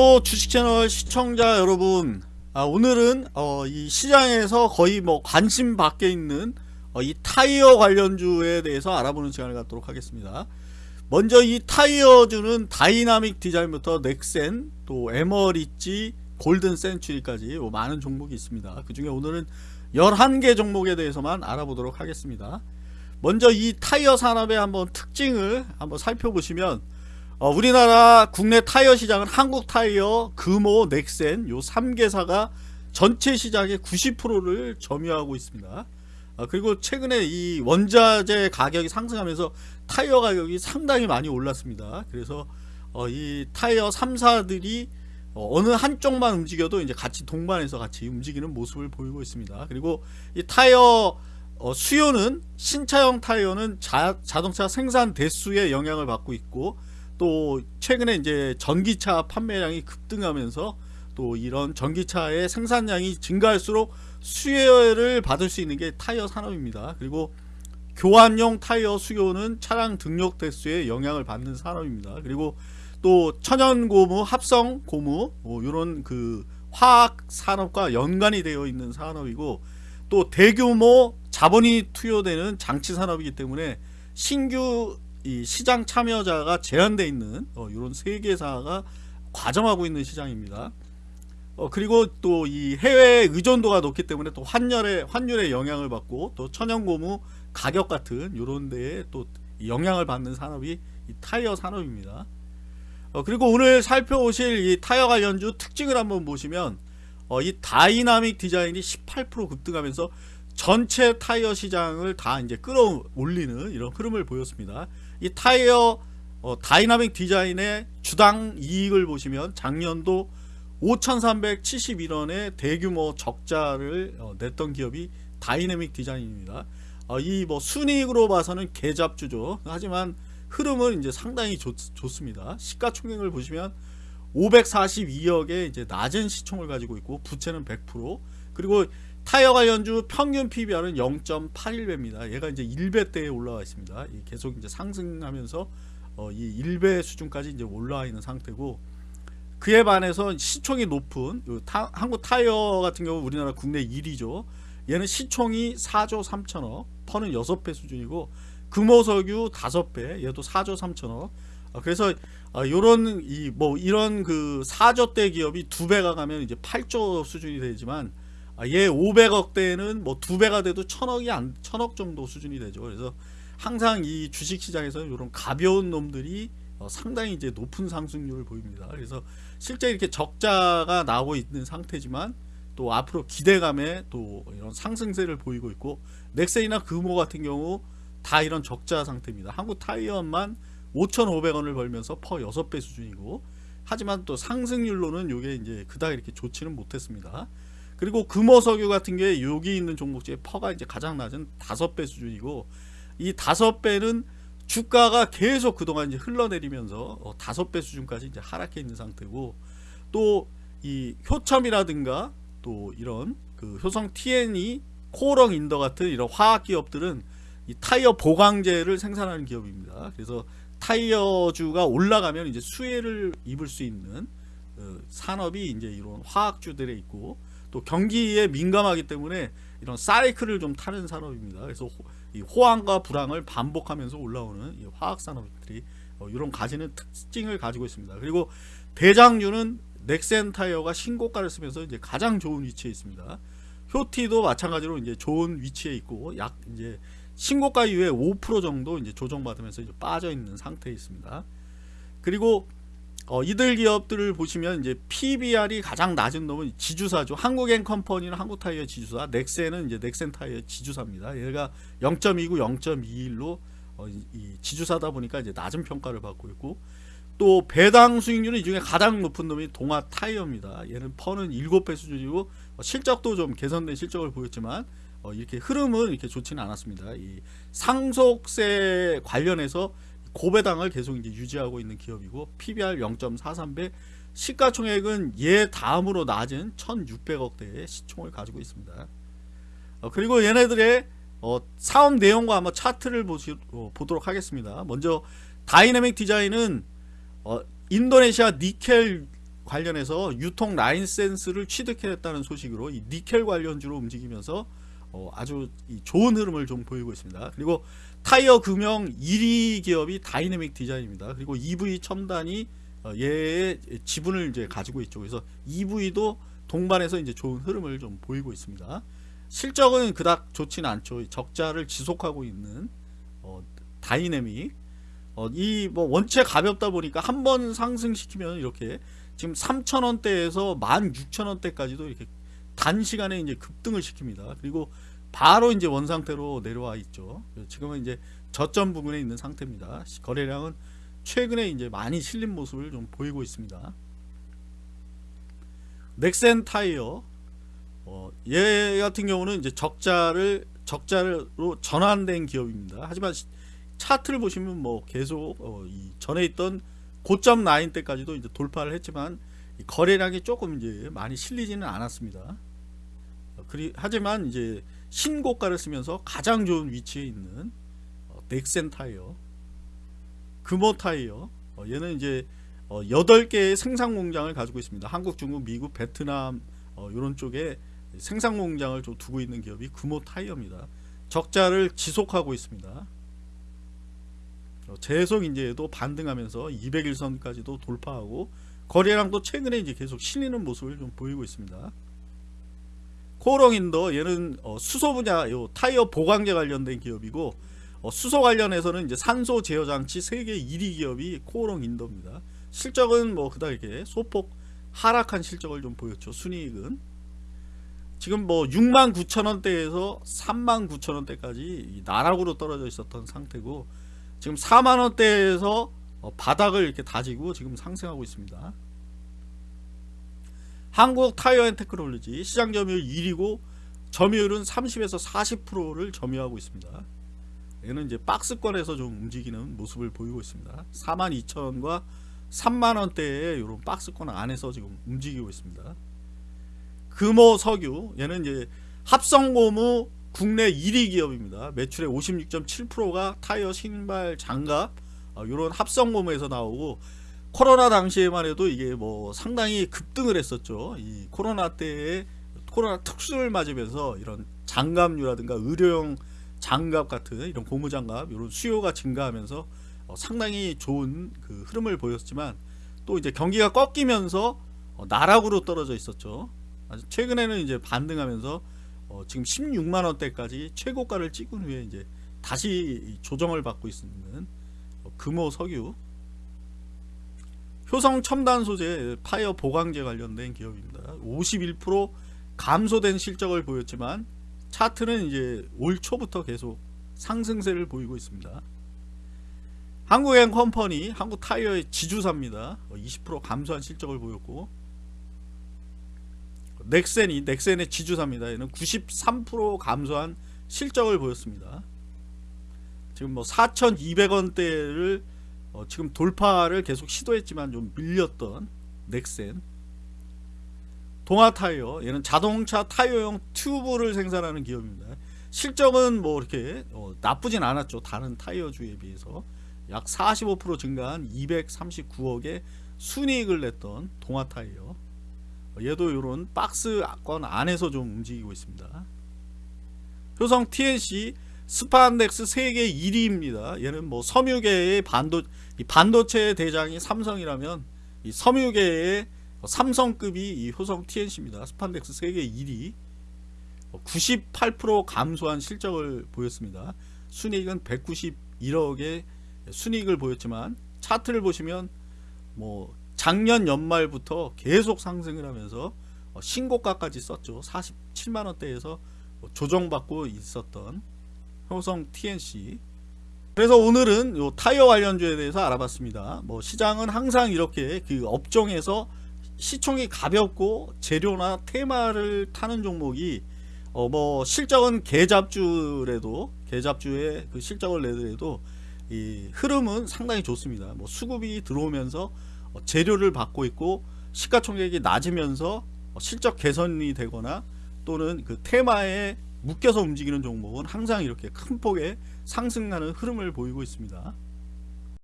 또 주식채널 시청자 여러분 아, 오늘은 어, 이 시장에서 거의 뭐 관심 밖에 있는 어, 이 타이어 관련주에 대해서 알아보는 시간을 갖도록 하겠습니다. 먼저 이 타이어주는 다이나믹 디자인부터 넥센 또 에머리지 골든 센츄리까지 많은 종목이 있습니다. 그 중에 오늘은 11개 종목에 대해서만 알아보도록 하겠습니다. 먼저 이 타이어 산업의 한번 특징을 한번 살펴보시면 어, 우리나라 국내 타이어 시장은 한국 타이어, 금호, 넥센 요 3개사가 전체 시장의 90%를 점유하고 있습니다. 어, 그리고 최근에 이 원자재 가격이 상승하면서 타이어 가격이 상당히 많이 올랐습니다. 그래서 어, 이 타이어 3사들이 어, 느 한쪽만 움직여도 이제 같이 동반해서 같이 움직이는 모습을 보이고 있습니다. 그리고 이 타이어 어, 수요는 신차형 타이어는 자, 자동차 생산 대수에 영향을 받고 있고 또 최근에 이제 전기차 판매량이 급등하면서 또 이런 전기차의 생산량이 증가할수록 수혜를 받을 수 있는 게 타이어 산업입니다. 그리고 교환용 타이어 수요는 차량 등록 대수에 영향을 받는 산업입니다. 그리고 또 천연 고무, 합성 고무 뭐 이런 그 화학 산업과 연관이 되어 있는 산업이고 또 대규모 자본이 투여되는 장치 산업이기 때문에 신규 이 시장 참여자가 제한되어 있는 어, 이런 세 개 사가 과점하고 있는 시장입니다. 어, 그리고 또 이 해외 의존도가 높기 때문에 또 환율에 환율에 영향을 받고 또 천연고무 가격 같은 이런 데에 또 영향을 받는 산업이 이 타이어 산업입니다. 어, 그리고 오늘 살펴보실 이 타이어 관련주 특징을 한번 보시면 어, 이 다이나믹 디자인이 18% 급등하면서 전체 타이어 시장을 다 이제 끌어올리는 이런 흐름을 보였습니다. 이 타이어 어, 다이나믹 디자인의 주당 이익을 보시면 작년도 5,371원의 대규모 적자를 어, 냈던 기업이 다이내믹 디자인입니다. 어, 이 뭐 순이익으로 봐서는 개잡주죠. 하지만 흐름은 이제 상당히 좋, 좋습니다. 시가총액을 보시면 542억의 이제 낮은 시총을 가지고 있고 부채는 100% 그리고 타이어 관련주 평균 PBR은 0.81배입니다. 얘가 이제 1배대에 올라와 있습니다. 계속 이제 상승하면서 어, 이 1배 수준까지 이제 올라와 있는 상태고 그에 반해서 시총이 높은 타, 한국 타이어 같은 경우 우리나라 국내 1위죠. 얘는 시총이 4조 3천억, 퍼는 6배 수준이고 금호석유 5배, 얘도 4조 3천억. 어, 그래서 어, 요런 이 뭐 이런 그 4조대 기업이 두 배가 가면 이제 8조 수준이 되지만 아, 얘 500억대는 뭐 두 배가 돼도 천억이 안 천억 정도 수준이 되죠. 그래서 항상 이 주식 시장에서 이런 가벼운 놈들이 어, 상당히 이제 높은 상승률을 보입니다. 그래서 실제 이렇게 적자가 나오고 있는 상태지만 또 앞으로 기대감에 또 이런 상승세를 보이고 있고 넥센이나 금호 같은 경우 다 이런 적자 상태입니다. 한국 타이어만 5,500원을 벌면서 퍼 6배 수준이고 하지만 또 상승률로는 이게 이제 그닥 이렇게 좋지는 못했습니다. 그리고 금호석유 같은 게 여기 있는 종목 중에 PER가 이제 가장 낮은 다섯 배 수준이고 이 다섯 배는 주가가 계속 그동안 이제 흘러내리면서 어, 다섯 배 수준까지 이제 하락해 있는 상태고 또 이 효첨이라든가 또 이런 그 효성 TNC 코오롱 인더 같은 이런 화학 기업들은 이 타이어 보강제를 생산하는 기업입니다. 그래서 타이어주가 올라가면 이제 수혜를 입을 수 있는 어, 산업이 이제 이런 화학주들에 있고 또 경기에 민감하기 때문에 이런 사이클을 좀 타는 산업입니다. 그래서 호, 이 호황과 불황을 반복하면서 올라오는 화학 산업들이 어, 이런 가지는 특징을 가지고 있습니다. 그리고 대장류는 넥센 타이어가 신고가를 쓰면서 이제 가장 좋은 위치에 있습니다. 효티도 마찬가지로 이제 좋은 위치에 있고 약 이제 신고가 이후에 5% 정도 이제 조정받으면서 이제 빠져 있는 상태에 있습니다. 그리고 어, 이들 기업들을 보시면 이제 PBR이 가장 낮은 놈은 지주사죠. 한국엔 컴퍼니는 한국타이어 지주사, 넥센은 이제 넥센 타이어 지주사입니다. 얘가 0.29, 0.21로 어, 이 지주사다 보니까 이제 낮은 평가를 받고 있고 또 배당 수익률은 이 중에 가장 높은 놈이 동아 타이어입니다. 얘는 퍼는 7배 수준이고 어, 실적도 좀 개선된 실적을 보였지만 어, 이렇게 흐름은 이렇게 좋지는 않았습니다. 이 상속세 관련해서 고배당을 계속 이제 유지하고 있는 기업이고 PBR 0.43배 시가총액은 얘 다음으로 낮은 1600억대의 시총을 가지고 있습니다. 어, 그리고 얘네들의 어, 사업 내용과 한번 차트를 어, 보도록 하겠습니다. 먼저 다이내믹 디자인은 어, 인도네시아 니켈 관련해서 유통 라인센스를 취득했다는 소식으로 이 니켈 관련주로 움직이면서 어, 아주 이 좋은 흐름을 좀 보이고 있습니다. 그리고 타이어 금형 1위 기업이 다이내믹 디자인입니다. 그리고 EV 첨단이 어, 얘의 지분을 이제 가지고 있죠. 그래서 EV도 동반해서 이제 좋은 흐름을 좀 보이고 있습니다. 실적은 그닥 좋지는 않죠. 적자를 지속하고 있는 어, 다이내믹 어, 이뭐 원체 가볍다 보니까 한 번 상승시키면 이렇게 지금 3,000원대에서 16,000원대까지도 이렇게 단시간에 이제 급등을 시킵니다. 그리고 바로 이제 원상태로 내려와 있죠. 지금은 이제 저점 부분에 있는 상태입니다. 거래량은 최근에 이제 많이 실린 모습을 좀 보이고 있습니다. 넥센 타이어 어, 얘 같은 경우는 이제 적자를 적자로 전환된 기업입니다. 하지만 차트를 보시면 뭐 계속 어, 이 전에 있던 고점 라인 때까지도 이제 돌파를 했지만 거래량이 조금 이제 많이 실리지는 않았습니다. 어, 그리 하지만 이제 신고가를 쓰면서 가장 좋은 위치에 있는 어, 넥센 타이어, 금호 타이어. 어, 얘는 이제 어, 8개의 생산 공장을 가지고 있습니다. 한국, 중국, 미국, 베트남 어, 이런 쪽에 생산 공장을 좀 두고 있는 기업이 금호 타이어입니다. 적자를 지속하고 있습니다. 어, 계속 또 반등하면서 200일선까지도 돌파하고 거래량도 최근에 이제 계속 실리는 모습을 좀 보이고 있습니다. 코오롱인더 얘는 어, 수소 분야 요 타이어 보강제 관련된 기업이고 어, 수소 관련해서는 이제 산소 제어 장치 세계 1위 기업이 코오롱 인더입니다. 실적은 뭐 그닥 이렇게 소폭 하락한 실적을 좀 보였죠. 순이익은 지금 뭐 6만 9천 원대에서 3만 9천 원대까지 나락으로 떨어져 있었던 상태고 지금 4만 원대에서 어, 바닥을 이렇게 다지고 지금 상승하고 있습니다. 한국 타이어 앤 테크놀로지 시장 점유율 1위고 점유율은 30에서 40%를 점유하고 있습니다. 얘는 이제 박스권에서 좀 움직이는 모습을 보이고 있습니다. 42,000원과 3만원대의 이런 박스권 안에서 지금 움직이고 있습니다. 금호 석유 얘는 이제 합성고무 국내 1위 기업입니다. 매출의 56.7%가 타이어 신발 장갑 이런 합성고무에서 나오고 코로나 당시에만 해도 이게 뭐 상당히 급등을 했었죠. 이 코로나 때에 코로나 특수를 맞으면서 이런 장갑류라든가 의료용 장갑 같은 이런 고무장갑 이런 수요가 증가하면서 어 상당히 좋은 그 흐름을 보였지만 또 이제 경기가 꺾이면서 어 나락으로 떨어져 있었죠. 최근에는 이제 반등하면서 어 지금 16만 원대까지 최고가를 찍은 후에 이제 다시 조정을 받고 있는 어 금호 석유 효성 첨단 소재 파이어 보강제 관련된 기업입니다. 51% 감소된 실적을 보였지만 차트는 이제 올 초부터 계속 상승세를 보이고 있습니다. 한국행 컴퍼니 한국 타이어의 지주사입니다. 20% 감소한 실적을 보였고 넥센이 넥센의 지주사입니다. 얘는 93% 감소한 실적을 보였습니다. 지금 뭐 4,200원대를 어, 지금 돌파를 계속 시도했지만 좀 밀렸던 넥센. 동아타이어 얘는 자동차 타이어용 튜브를 생산하는 기업입니다. 실적은 뭐 이렇게 어, 나쁘진 않았죠. 다른 타이어주에 비해서. 약 45% 증가한 239억의 순이익을 냈던 동아타이어. 얘도 이런 박스권 안에서 좀 움직이고 있습니다. 효성 TNC 스판덱스 세계 1위입니다. 얘는 뭐 섬유계의 반도 반도체 대장이 삼성이라면 이 섬유계의 삼성급이 이 효성 TNC입니다. 스판덱스 세계 1위 98% 감소한 실적을 보였습니다. 순이익은 191억의 순이익을 보였지만 차트를 보시면 뭐 작년 연말부터 계속 상승을 하면서 신고가까지 썼죠. 47만원대에서 조정받고 있었던 효성 TNC 그래서 오늘은 요 타이어 관련주에 대해서 알아봤습니다. 뭐 시장은 항상 이렇게 그 업종에서 시총이 가볍고 재료나 테마를 타는 종목이 어 뭐 실적은 개잡주래도 개잡주의 그 실적을 내더라도 이 흐름은 상당히 좋습니다. 뭐 수급이 들어오면서 어 재료를 받고 있고 시가총액이 낮으면서 어 실적 개선이 되거나 또는 그 테마에 묶여서 움직이는 종목은 항상 이렇게 큰 폭의 상승하는 흐름을 보이고 있습니다.